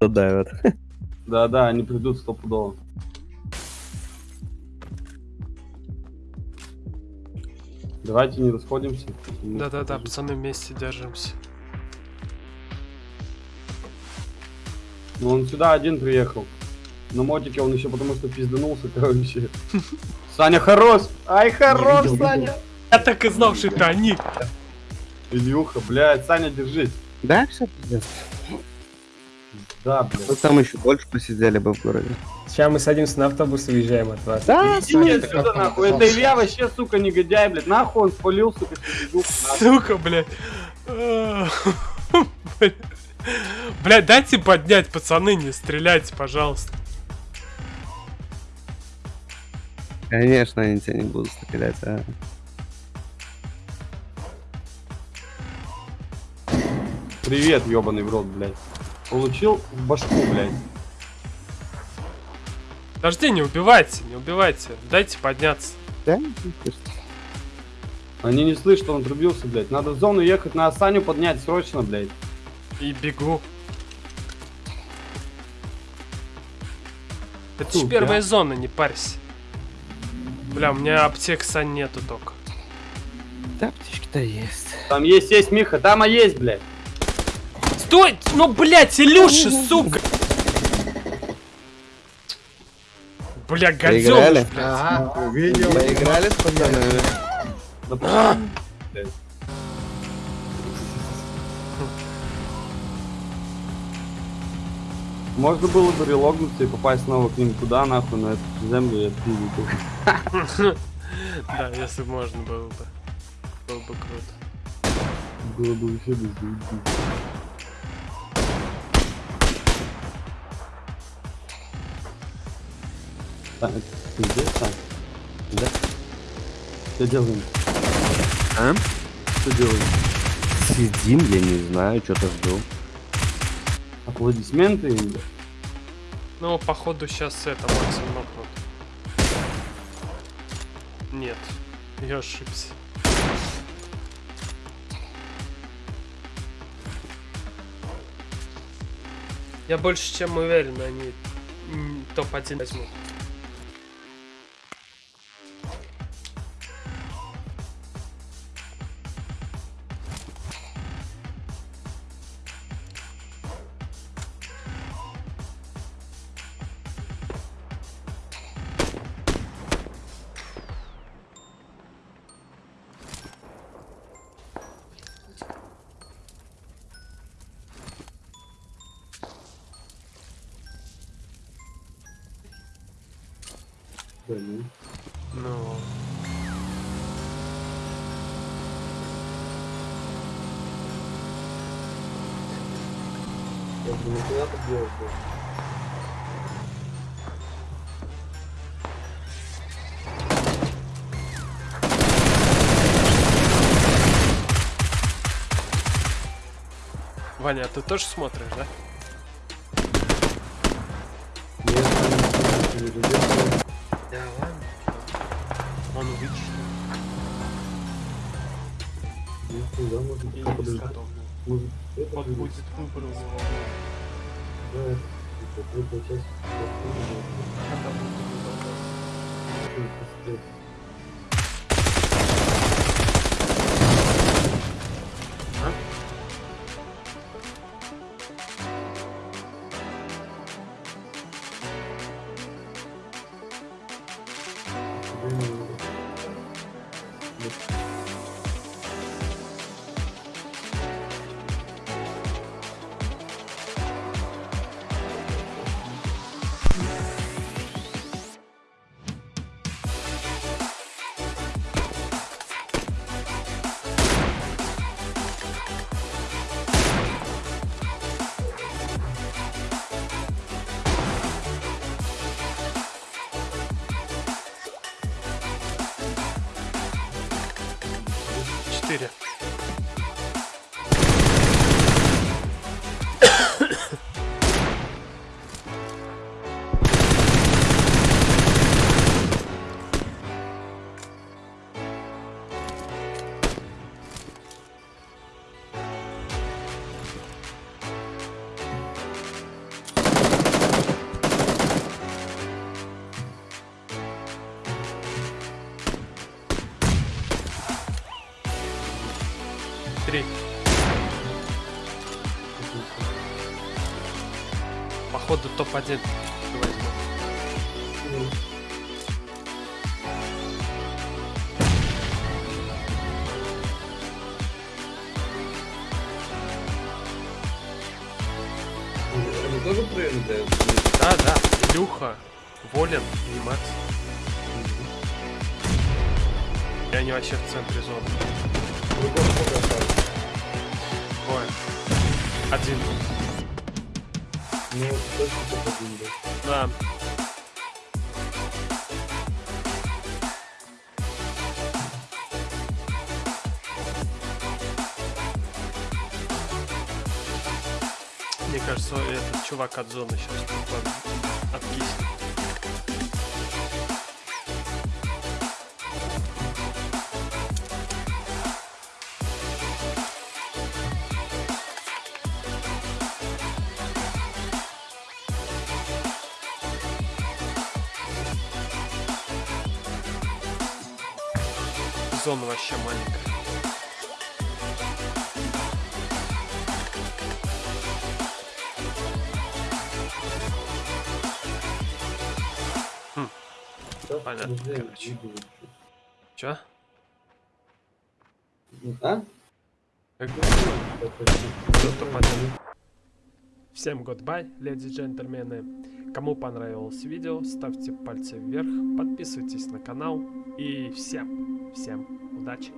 задавят. Да-да, они придут стопудово. Давайте не расходимся. Да-да-да, пацаны вместе держимся. Ну он сюда один приехал. На мотике он еще потому что пизданулся, короче. Саня хорош! Ай, хорош, видел, Саня! Я так и знал, что это они. Ильюха, блядь, Саня, держись. Да, все пиздец. Да, блядь. Ну там еще больше посидели бы в городе. Сейчас мы садимся на автобус и уезжаем от вас. Да, Иди отсюда, нахуй. Это Илья вообще, сука, негодяй, блядь. Нахуй он спалил, сука, Сука, блядь. Блядь, дайте поднять, пацаны, не стреляйте, пожалуйста. Конечно, они тебя не будут стрелять, а. Привет, ебаный в рот, блядь. Получил в башку, блядь. Подожди, не убивайте, не убивайте. Дайте подняться. Да? Они не слышат, что он отрубился, блядь. Надо в зону ехать, на Саню поднять срочно, блядь. И бегу. Это Фу, ж первая бля. зона, не парься. Бля, у меня аптек Сань нету только. Да, птички-то есть. Там есть, есть, Миха, там а есть, блядь. Стой! Ну, блядь, Илюша, сука! Бля, гадёныш, блядь. Ага, увидел. Поиграли с пацанами? Можно было бы релогнуться и попасть снова к ним туда, нахуй, на эту землю и отпилить их. Да, если можно было бы. Было бы круто. Было бы вообще без Так, ты здесь, Сань? Да? Что делаем? А? Что делаем? Сидим, я не знаю, что-то жду. Аплодисменты или? Ну, походу, сейчас это максимум нокнут. Нет, я ошибся. Я больше чем уверен, они м, топ-1 возьмут. Да, ну. Я думаю, куда ты делаешь? Ваня, а ты тоже смотришь, да? Я там не перерубил. Да ладно. Он увидит, что Ну, куда можно я пока не подождать? изготовлен. Может, это Вот будет? будет выбор у него. Да, это, типа, третья часть. Когда будет выбор. Amen. Вот, Четыре. Три. Походу топ-1 возьму. Они тоже прыгают? Да, да. Илюха, Волин и Макс. И они вообще в центре зоны. Ой. Один. Ну, точно топ-1, да. Да. Мне кажется, этот чувак от зоны сейчас откиснет. Зона вообще маленькая. Да, Понятно, короче. Чё? А? Как топ-1? Всем goodbye, леди и джентльмены. Кому понравилось видео, ставьте пальцы вверх, подписывайтесь на канал и всем, всем удачи.